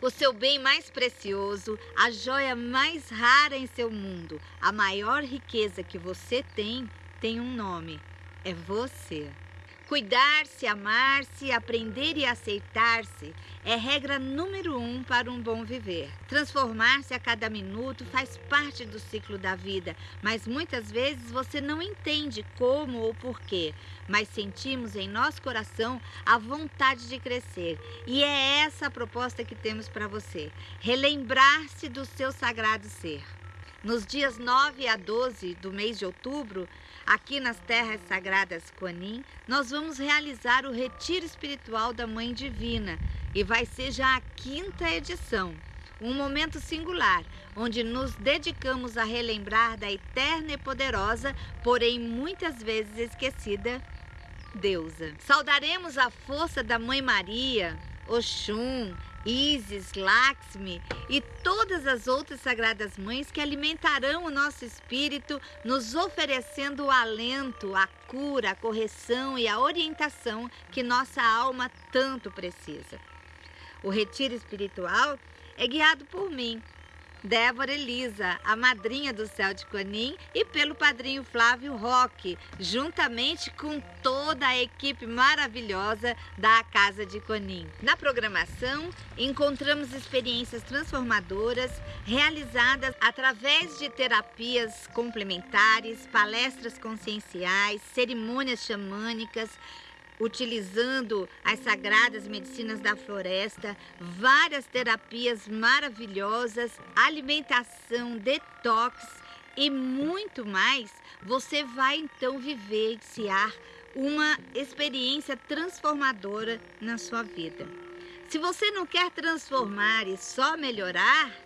o seu bem mais precioso, a joia mais rara em seu mundo, a maior riqueza que você tem, tem um nome: é você. Cuidar-se, amar-se, aprender e aceitar-se é regra número um para um bom viver. Transformar-se a cada minuto faz parte do ciclo da vida, mas muitas vezes você não entende como ou porquê, mas sentimos em nosso coração a vontade de crescer. E é essa a proposta que temos para você: relembrar-se do seu sagrado ser. Nos dias 9 a 12 do mês de outubro, aqui nas Terras Sagradas Coanim, nós vamos realizar o Retiro Espiritual da Mãe Divina e vai ser já a quinta edição. Um momento singular, onde nos dedicamos a relembrar da eterna e poderosa, porém muitas vezes esquecida, deusa. Saudaremos a força da Mãe Maria, Oxum, Isis, Lakshmi e todas as outras sagradas mães que alimentarão o nosso espírito, nos oferecendo o alento, a cura, a correção e a orientação que nossa alma tanto precisa. O retiro espiritual é guiado por mim, Débora Elisa, a madrinha do Céu de Conim, e pelo padrinho Flávio Roque, juntamente com toda a equipe maravilhosa da Casa de Conim. Na programação, encontramos experiências transformadoras realizadas através de terapias complementares, palestras conscienciais, cerimônias xamânicas, utilizando as sagradas medicinas da floresta, várias terapias maravilhosas, alimentação, detox e muito mais, você vai então vivenciar uma experiência transformadora na sua vida. Se você não quer transformar e só melhorar,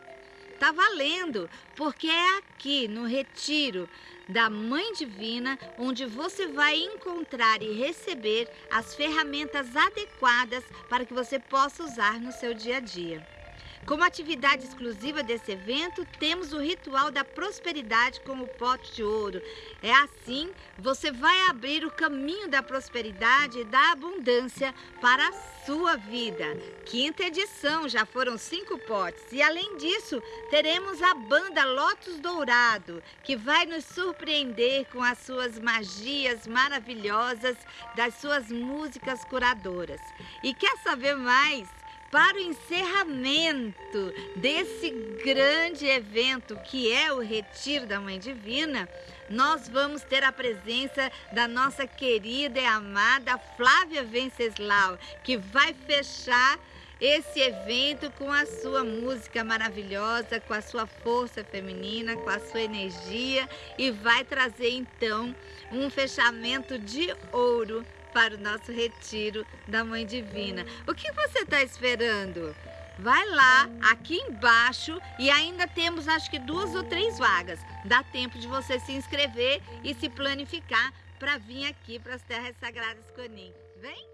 tá valendo, porque é aqui no retiro da Mãe Divina, onde você vai encontrar e receber as ferramentas adequadas para que você possa usar no seu dia a dia. Como atividade exclusiva desse evento, temos o ritual da prosperidade com o pote de ouro. É assim, você vai abrir o caminho da prosperidade e da abundância para a sua vida. Quinta edição, já foram cinco potes. E além disso, teremos a banda Lotus Dourado, que vai nos surpreender com as suas magias maravilhosas, das suas músicas curadoras. E quer saber mais? Para o encerramento desse grande evento que é o Retiro da Mãe Divina, nós vamos ter a presença da nossa querida e amada Flávia Venceslau, que vai fechar esse evento com a sua música maravilhosa, com a sua força feminina, com a sua energia e vai trazer então um fechamento de ouro para o nosso retiro da Mãe Divina. O que você está esperando? Vai lá, aqui embaixo, e ainda temos acho que duas ou três vagas. Dá tempo de você se inscrever e se planificar para vir aqui para as Terras Sagradas Conim. Vem!